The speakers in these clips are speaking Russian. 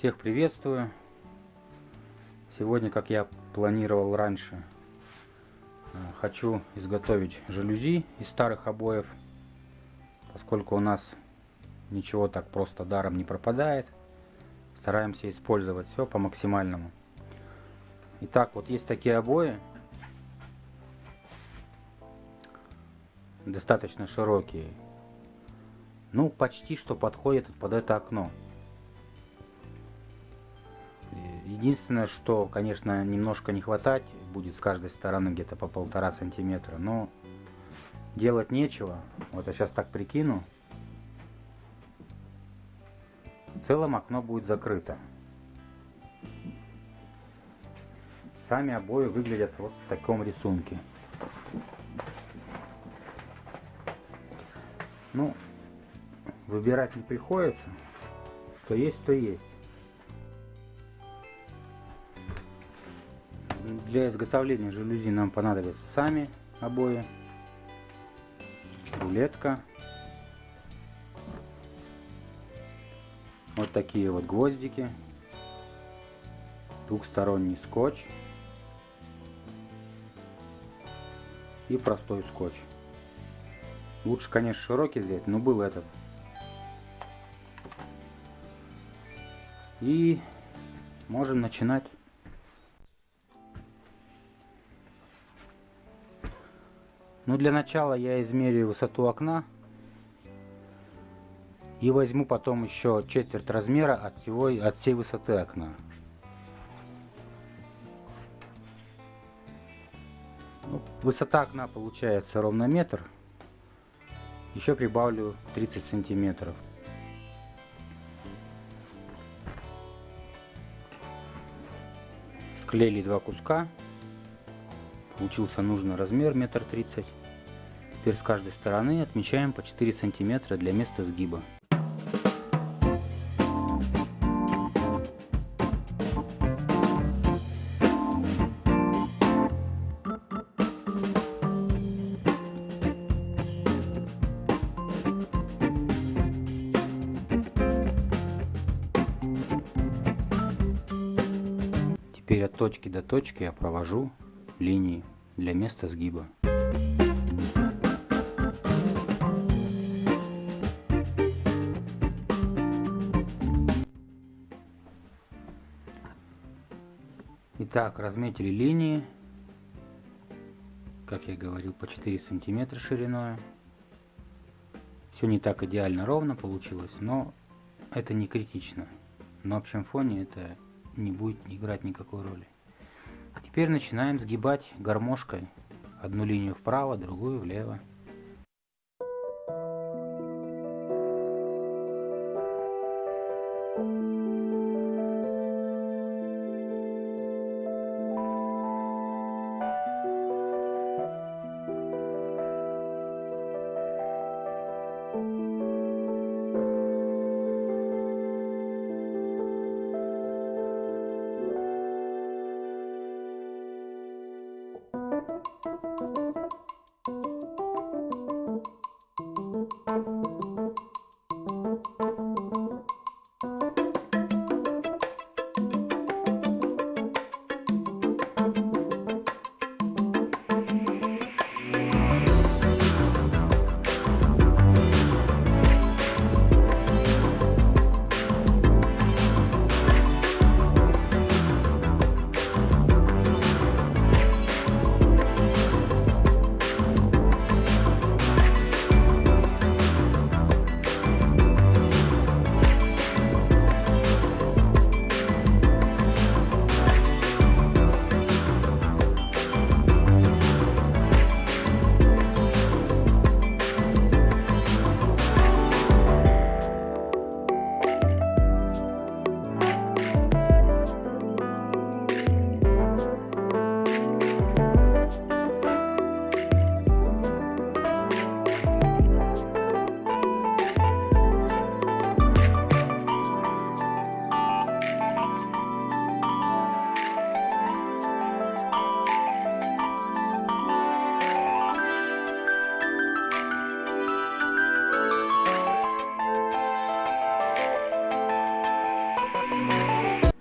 Всех приветствую. Сегодня, как я планировал раньше, э, хочу изготовить жалюзи из старых обоев, поскольку у нас ничего так просто даром не пропадает. Стараемся использовать все по максимальному. Итак, вот есть такие обои. Достаточно широкие. Ну, почти что подходят под это окно. Единственное, что, конечно, немножко не хватать будет с каждой стороны где-то по полтора сантиметра, но делать нечего. Вот я сейчас так прикину. В целом окно будет закрыто. Сами обои выглядят вот в таком рисунке. Ну, выбирать не приходится. Что есть, то есть. Для изготовления жалюзи нам понадобятся сами обои, рулетка, вот такие вот гвоздики, двухсторонний скотч и простой скотч. Лучше, конечно, широкий взять, но был этот. И можем начинать. Ну, для начала я измерю высоту окна. И возьму потом еще четверть размера от, всего, от всей высоты окна. Ну, высота окна получается ровно метр. Еще прибавлю 30 сантиметров. Склеили два куска. Получился нужный размер, метр тридцать. Теперь с каждой стороны отмечаем по 4 сантиметра для места сгиба. Теперь от точки до точки я провожу линии для места сгиба. Итак, разметили линии, как я говорил, по 4 сантиметра шириной. Все не так идеально ровно получилось, но это не критично. На общем фоне это не будет играть никакой роли. Теперь начинаем сгибать гармошкой одну линию вправо, другую влево. Thank you.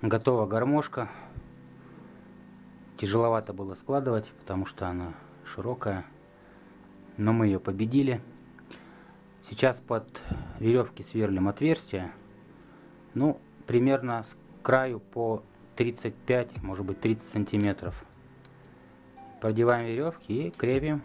Готова гармошка. Тяжеловато было складывать, потому что она широкая. Но мы ее победили. Сейчас под веревки сверлим отверстие. Ну, примерно с краю по 35, может быть 30 сантиметров. Продеваем веревки и крепим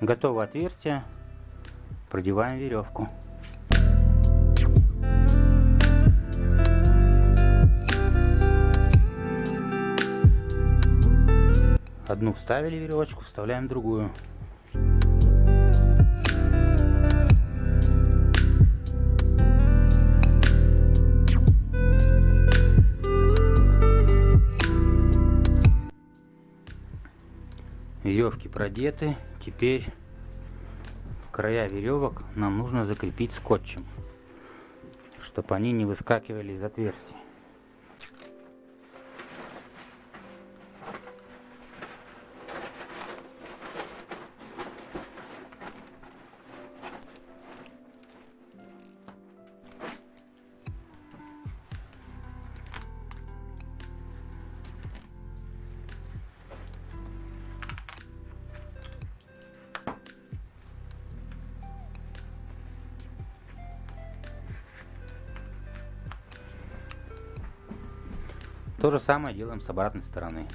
Готово отверстие. Продеваем веревку. Одну вставили веревочку, вставляем другую. Веревки продеты. Теперь края веревок нам нужно закрепить скотчем, чтобы они не выскакивали из отверстий. То же самое делаем с обратной стороны.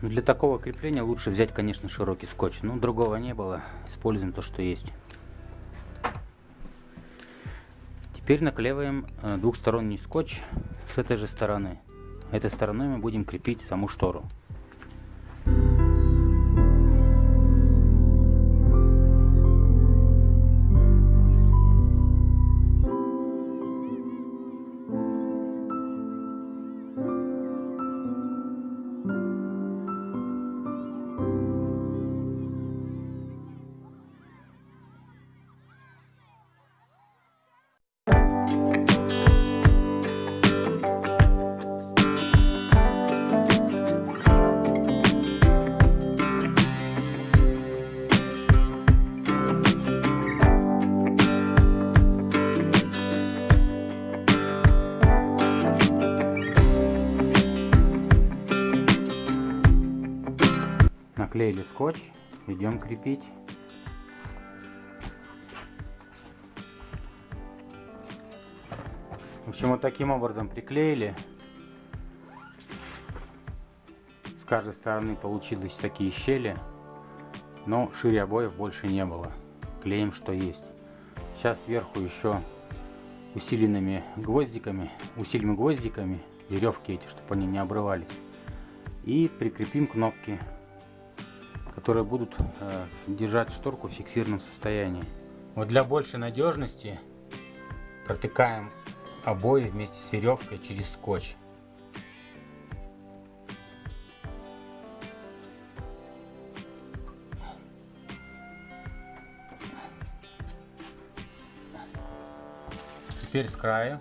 Для такого крепления лучше взять, конечно, широкий скотч. Но другого не было. Используем то, что есть. Теперь наклеиваем э, двухсторонний скотч с этой же стороны. Этой стороной мы будем крепить саму штору. Наклеили скотч, идем крепить. В общем, вот таким образом приклеили. С каждой стороны получились такие щели, но шире обоев больше не было. Клеим, что есть. Сейчас сверху еще усиленными гвоздиками, усилим гвоздиками веревки эти, чтобы они не обрывались. И прикрепим кнопки которые будут э, держать шторку в фиксированном состоянии. Вот для большей надежности протыкаем обои вместе с веревкой через скотч. Теперь с края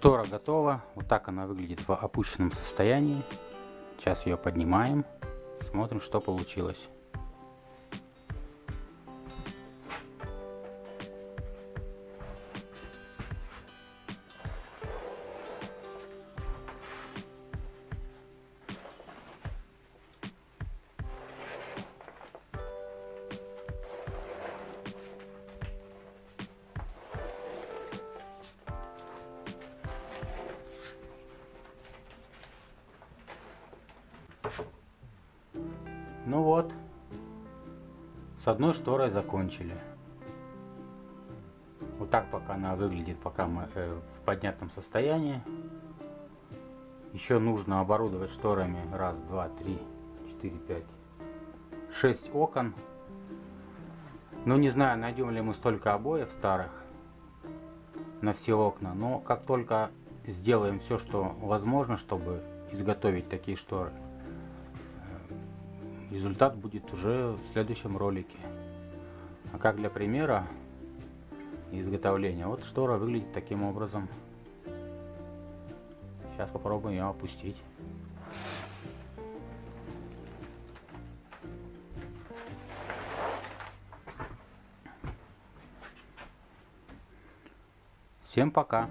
Штора готова. Вот так она выглядит в опущенном состоянии. Сейчас ее поднимаем. Смотрим, что получилось. Ну вот, с одной шторой закончили. Вот так пока она выглядит, пока мы э, в поднятом состоянии. Еще нужно оборудовать шторами раз, два, три, четыре, пять, шесть окон. Ну не знаю, найдем ли мы столько обоев старых на все окна. Но как только сделаем все, что возможно, чтобы изготовить такие шторы, результат будет уже в следующем ролике. А как для примера изготовления, вот штора выглядит таким образом. Сейчас попробуем ее опустить. Всем пока!